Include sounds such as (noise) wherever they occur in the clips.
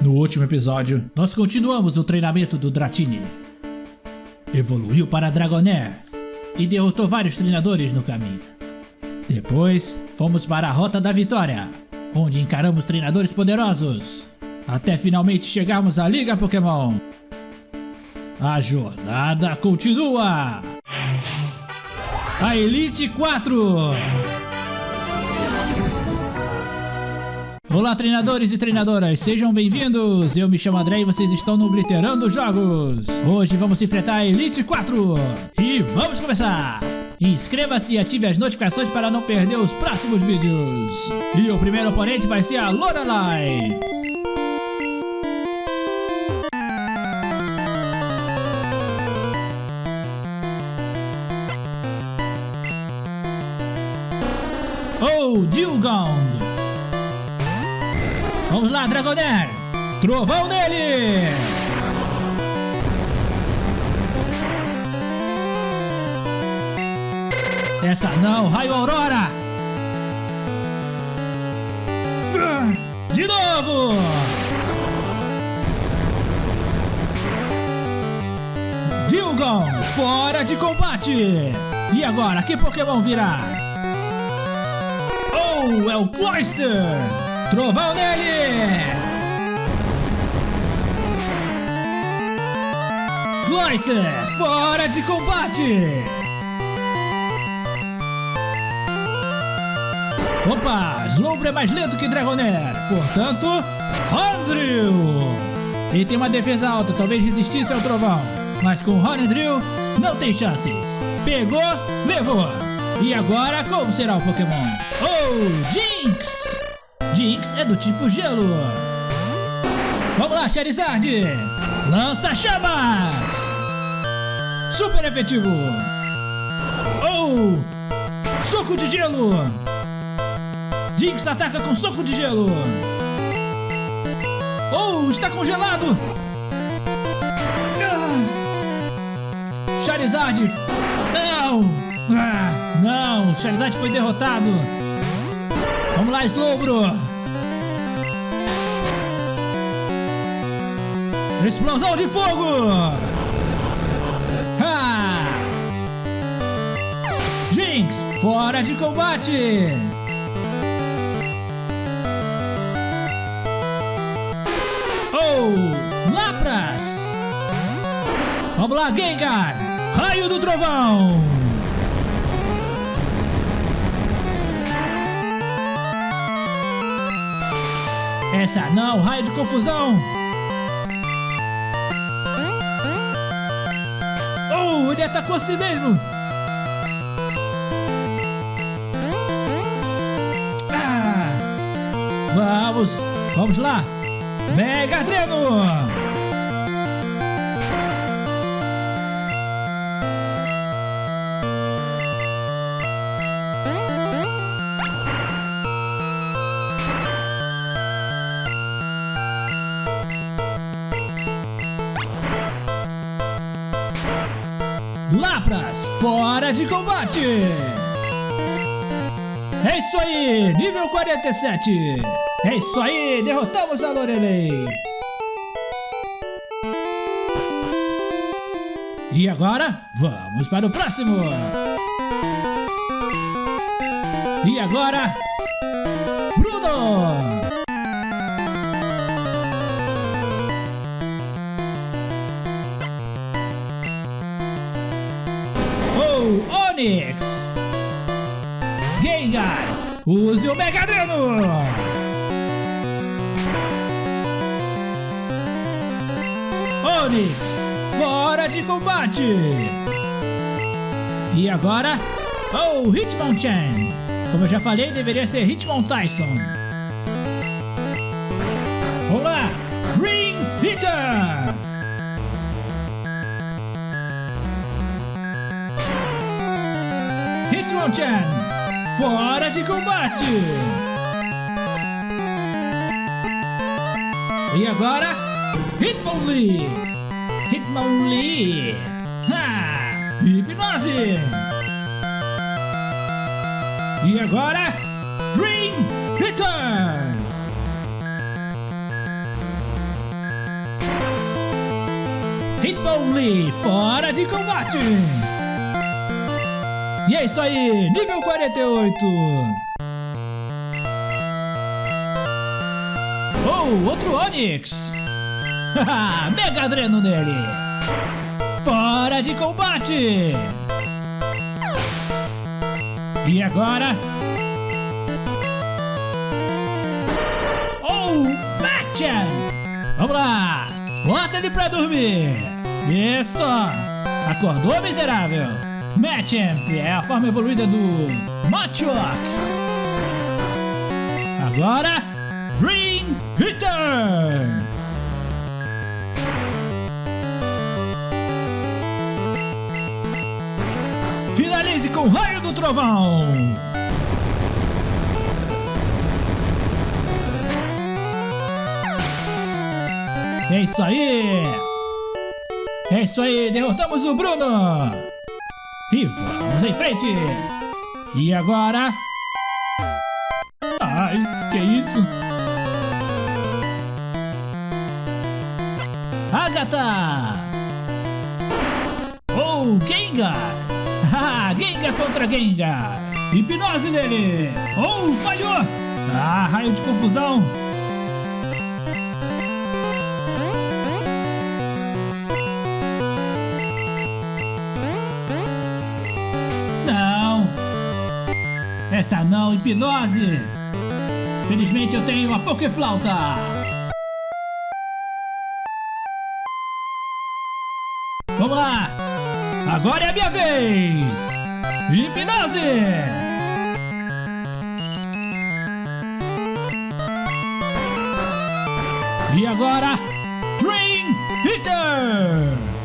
No último episódio, nós continuamos o treinamento do Dratini. Evoluiu para Dragonair e derrotou vários treinadores no caminho. Depois, fomos para a Rota da Vitória, onde encaramos treinadores poderosos, até finalmente chegarmos à Liga Pokémon. A jornada continua! A Elite 4! Olá, treinadores e treinadoras, sejam bem-vindos! Eu me chamo André e vocês estão no Obliterando Jogos! Hoje vamos enfrentar a Elite 4! E vamos começar! Inscreva-se e ative as notificações para não perder os próximos vídeos! E o primeiro oponente vai ser a Lorelai! Oh, Dilgong! Vamos lá, Dragonair! Trovão nele! Essa não, Raio Aurora! De novo! Dilgon, fora de combate! E agora, que Pokémon virá? Oh, é o Cloyster! Trovão nele! Cloyster, fora de combate! Opa, Slowbro é mais lento que Dragonair, portanto, Hondrill! Ele tem uma defesa alta, talvez resistisse ao trovão, mas com Hondrill não tem chances. Pegou, levou! E agora, como será o Pokémon? Oh, Jinx! Jinx é do tipo gelo. Vamos lá, Charizard! Lança chamas! Super efetivo! Oh! Soco de gelo! Jinx ataca com soco de gelo! Oh, está congelado! Ah. Charizard! Não! Ah, não! Charizard foi derrotado! Vamos lá, Slowbro! Explosão de fogo! Ha! Jinx, fora de combate! Oh, Lapras! Vamos lá, Gengar! Raio do Trovão! Essa não, raio de confusão! Oh, ele atacou a si mesmo! Ah, vamos, vamos lá! Mega Dreno! De combate! É isso aí, nível 47! É isso aí, derrotamos a Lorelei! E agora, vamos para o próximo! E agora, Bruno! Gengar, use o Mega Dreno! Onix, fora de combate! E agora, oh, Hitmonchan! Como eu já falei, deveria ser Hitmon Tyson. Vamos lá, Hitmonchan, fora de combate! E agora, Hitmonlee! Hitmonlee! Ha! Hipnose! E agora, Dream Hitter! Hitmonlee, fora de combate! E é isso aí, nível 48! Oh, outro Onix! (laughs) Mega Dreno nele! Fora de combate! E agora? Oh, Machan! Vamos lá! Bota ele pra dormir! Isso! Acordou, miserável? Machamp é a forma evoluída do Machoke! Agora, Green Hitter! Finalize com o raio do trovão! É isso aí! É isso aí, derrotamos o Bruno! E vamos em frente! E agora? Ai, que isso? Agatha! Oh, Gengar! (laughs) Ah, Gengar contra Gengar! Hipnose nele! Oh, falhou! Ah, raio de confusão! Essa não, hipnose! Felizmente eu tenho a Pokéflauta! Vamos lá! Agora é a minha vez! Hipnose! E agora, Dream Hitter!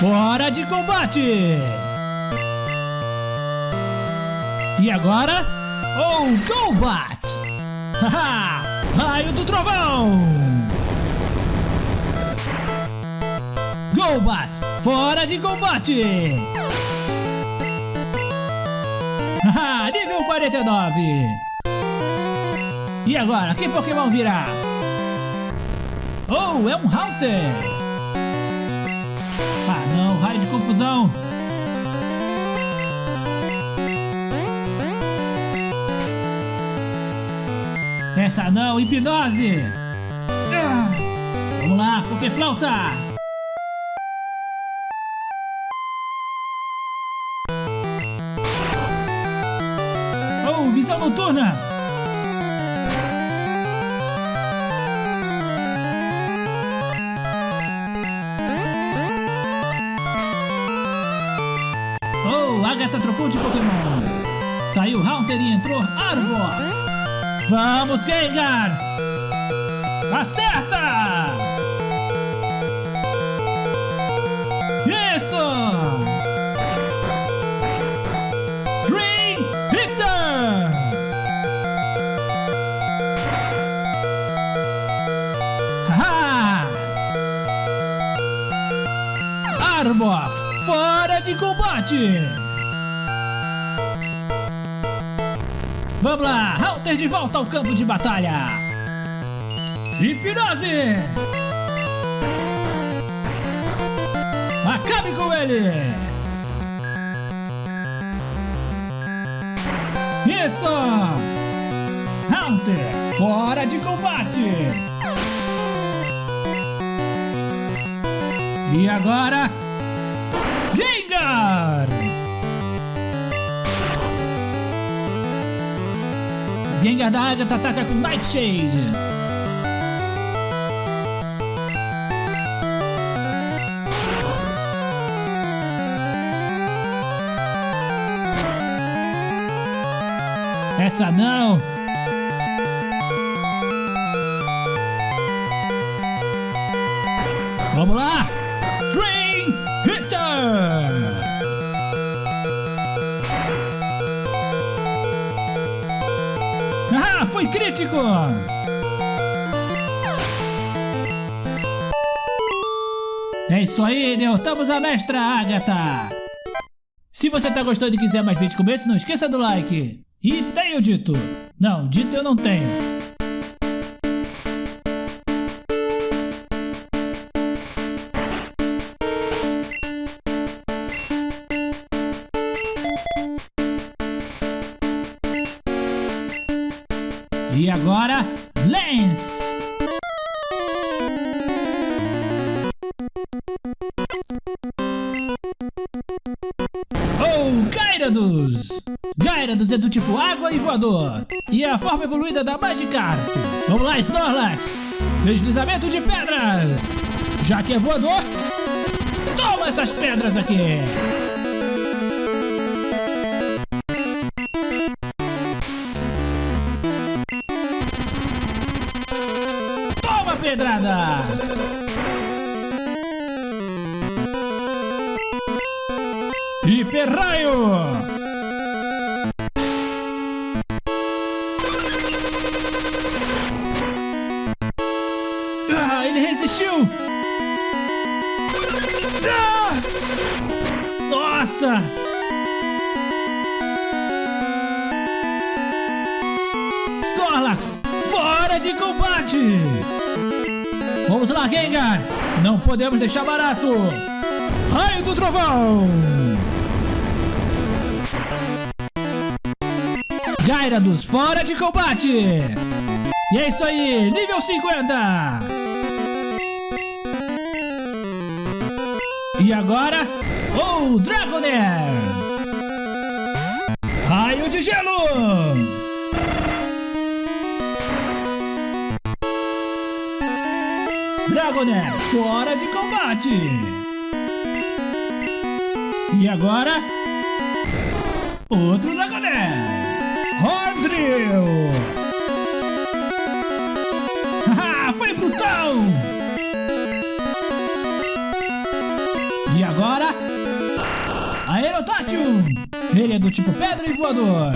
Fora de combate! E agora? Oh, Golbat! Haha! Raio do Trovão! Golbat, fora de combate! Haha, nível 49! E agora, que Pokémon virá? Oh, é um Haunter! Confusão! Essa não, hipnose! Ah, vamos lá, Pokéflauta! Oh, visão noturna! Oh, Agatha trocou de Pokémon! Saiu Haunter e entrou Arbor! Vamos, Gengar! Acerta! Combate! Vamos lá, Halter de volta ao campo de batalha! Hipnose! Acabe com ele! Isso! Hunter, fora de combate! E agora... Gengar da Agatha ataca com Nightshade! Essa não! Ah, foi crítico! É isso aí, derrotamos a mestra Agatha! Se você tá gostando e quiser mais vídeos como esse, não esqueça do like. E tenho dito. Não, dito eu não tenho. E agora, Lance! Oh, Gyarados! Gyarados é do tipo água e voador. E é a forma evoluída da Magikarp. Vamos lá, Snorlax! Deslizamento de pedras! Já que é voador, toma essas pedras aqui! Pedrada! Hiper Raio! Ah, ele resistiu! Ah! Nossa! Snorlax, fora de combate! Vamos lá, Gengar! Não podemos deixar barato! Raio do Trovão! Gyarados, fora de combate! E é isso aí, nível 50! E agora, o Dragonair! Raio de gelo! Dragonair, fora de combate! E agora, outro Dragonair! Hordrill! (laughs) Haha, foi brutal! E agora, Aerotátil! Ele é do tipo pedra e voador!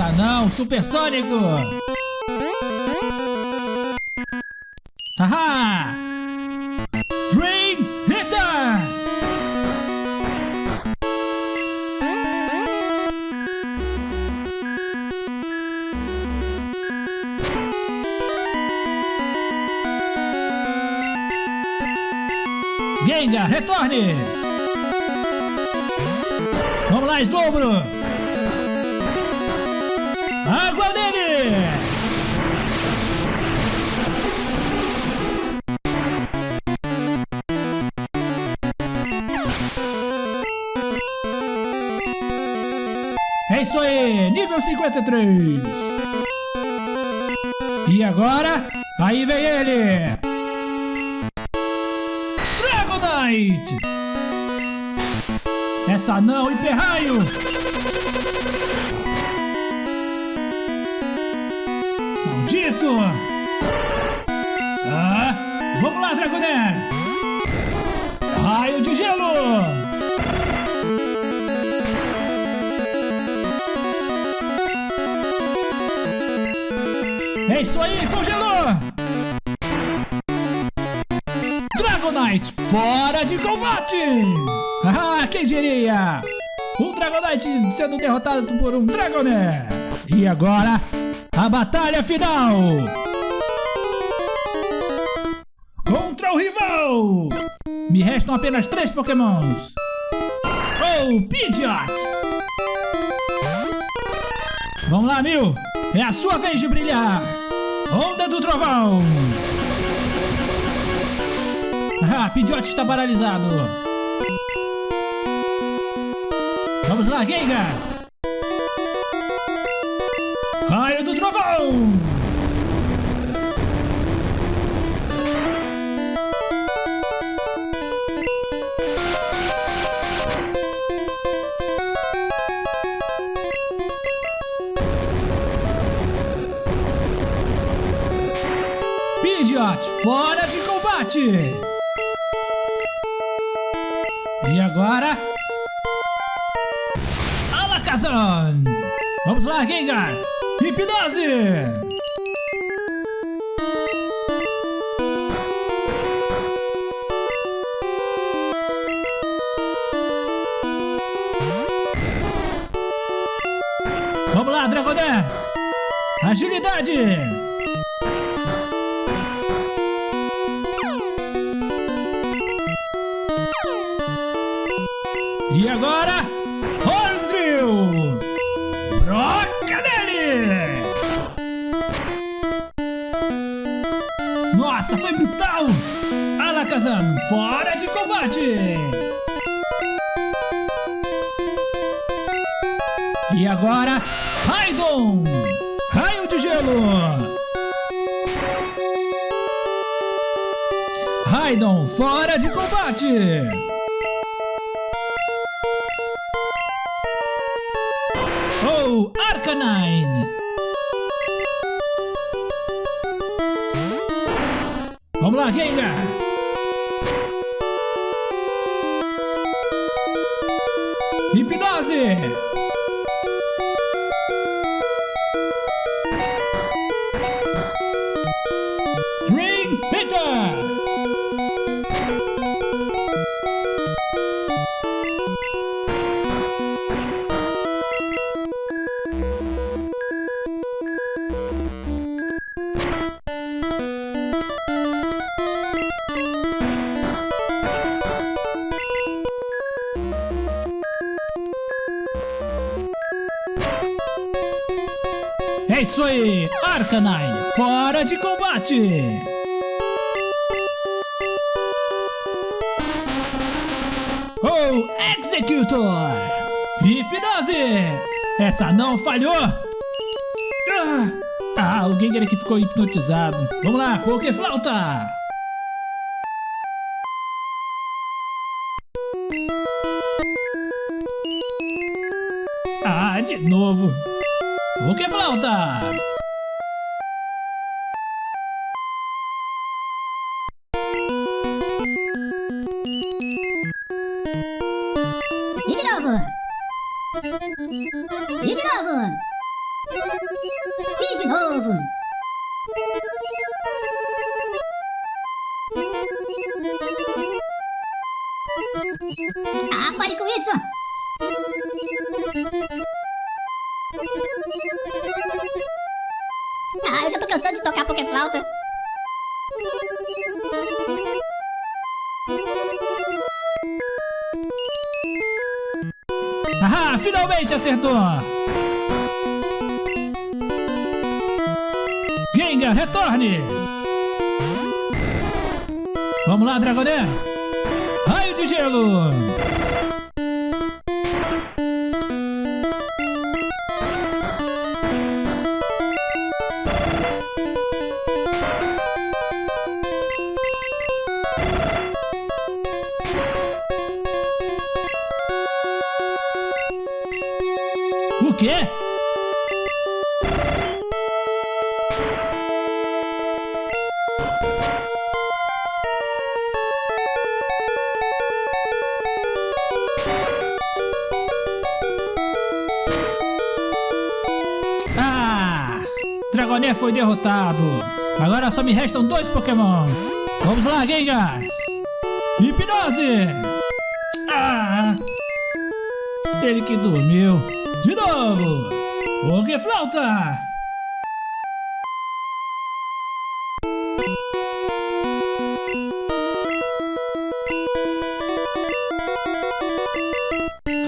Essa não, supersônico! Haha! Dream Hitter! Gengar, retorne! Vamos lá, Slowbro! Água nele! É isso aí, nível 53. E agora, aí vem ele. Dragonite. Essa não, Hiperraio. Maldito. Ah, vamos lá, Dragonair. Raio de gelo. É isso aí, congelou! Dragonite, fora de combate! Ah, quem diria? Um Dragonite sendo derrotado por um Dragonair! E agora, a batalha final! Contra o rival! Me restam apenas três pokémons! Oh, Pidgeot! Vamos lá, Mil! É a sua vez de brilhar! Onda do Trovão! (laughs) Ah, Pidgeot está paralisado! Vamos lá, Gengar! Pidgeot, fora de combate! E agora... Alakazam! Vamos lá, Gengar! Hipnose! Vamos lá, Dragoné! Agilidade! Fora de combate! E agora, Raidon! Raio de gelo! Raidon fora de combate! Oh, Arcanine! Vamos lá, Gengar! É isso aí, Arcanine, fora de combate! Oh, Executor! Hipnose! Essa não falhou! Ah, ah o Gengar aqui ficou hipnotizado. Vamos lá, Pokéflauta! Ah, de novo! Pokéflauta! E de novo. E de novo. E de novo. Ah, pare com isso! Ah, eu já tô cansado de tocar Pokéflauta. Ah, finalmente acertou! Gengar, retorne! Vamos lá, Dragoné! Raio de gelo! Foi derrotado. Agora só me restam dois Pokémon. Vamos lá, Gengar! Hipnose! Ah! Ele que dormiu. De novo! Pokéflauta!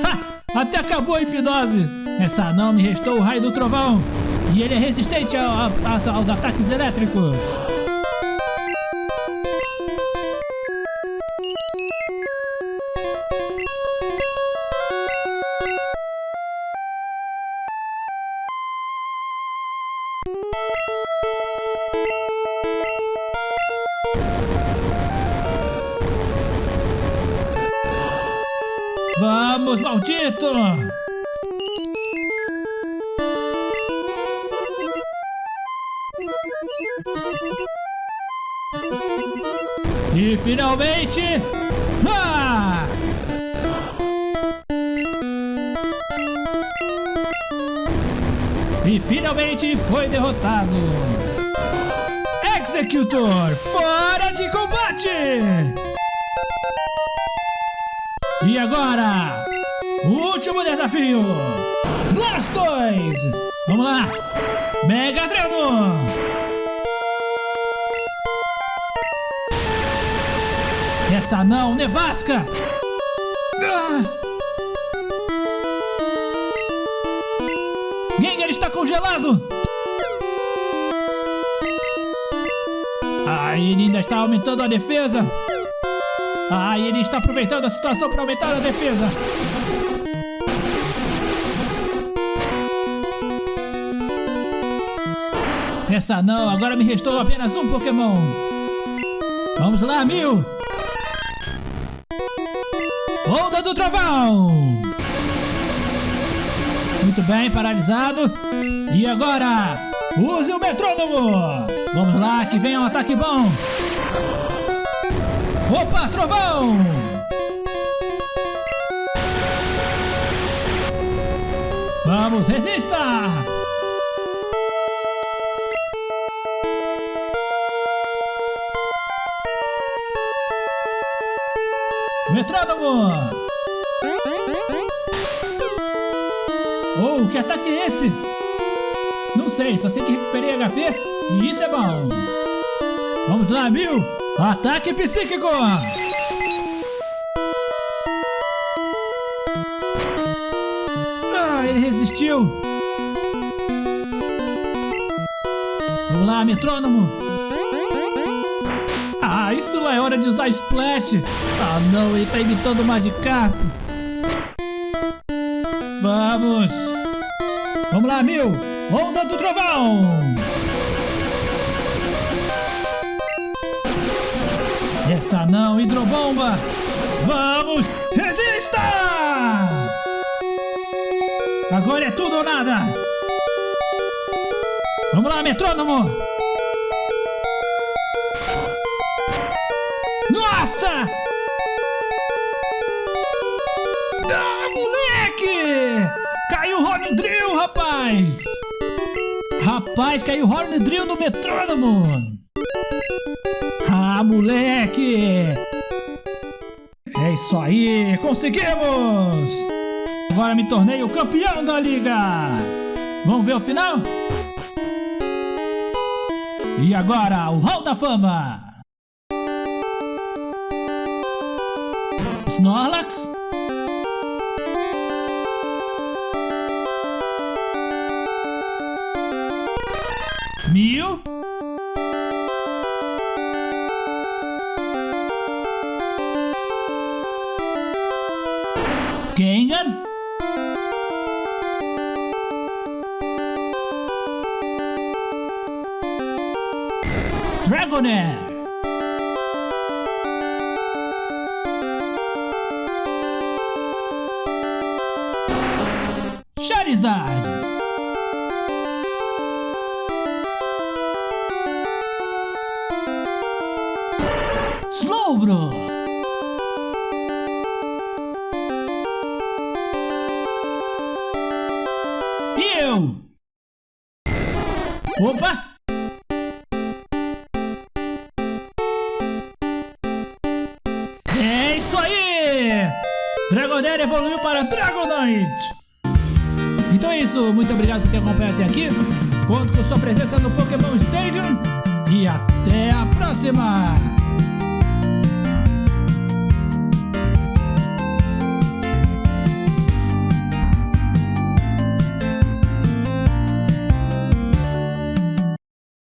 Ha! Até acabou a hipnose! Essa não me restou o raio do trovão! E ele é resistente a- aos ataques elétricos! E finalmente. Ah! E finalmente foi derrotado. Executor, fora de combate! E agora, o último desafio. Blastoise! Vamos lá! Mega Dreno! Essa não, Nevasca! Ah! Gengar está congelado! Ah, ele ainda está aumentando a defesa! Ah, ele está aproveitando a situação para aumentar a defesa! Essa não, agora me restou apenas um Pokémon. Vamos lá, Mil! Onda do Trovão! Muito bem, paralisado. E agora, use o metrônomo! Vamos lá, que vem um ataque bom! Opa, Trovão! Vamos, resista! Oh, que ataque é esse? Não sei, só sei que recuperei HP e isso é bom. Vamos lá, Bill! Ataque psíquico! Ah, ele resistiu! Vamos lá, metrônomo! Lá é hora de usar Splash! Ah não, ele tá imitando o Magikarp! Vamos! Vamos lá, Mil! Onda do Trovão! Essa não, Hidrobomba! Vamos! Resista! Agora é tudo ou nada! Vamos lá, metrônomo! Rapaz! Rapaz, caiu Horn Drill no metrônomo! Ah, moleque! É isso aí, conseguimos! Agora me tornei o campeão da liga! Vamos ver o final? E agora, o Hall da Fama! Snorlax? Mew? Gengar? Dragonair! Charizard! Slowbro! E eu? Opa! É isso aí! Dragonair evoluiu para Dragonite! Então é isso, muito obrigado por ter acompanhado até aqui. Conto com sua presença no Pokémon Stadium e até a próxima!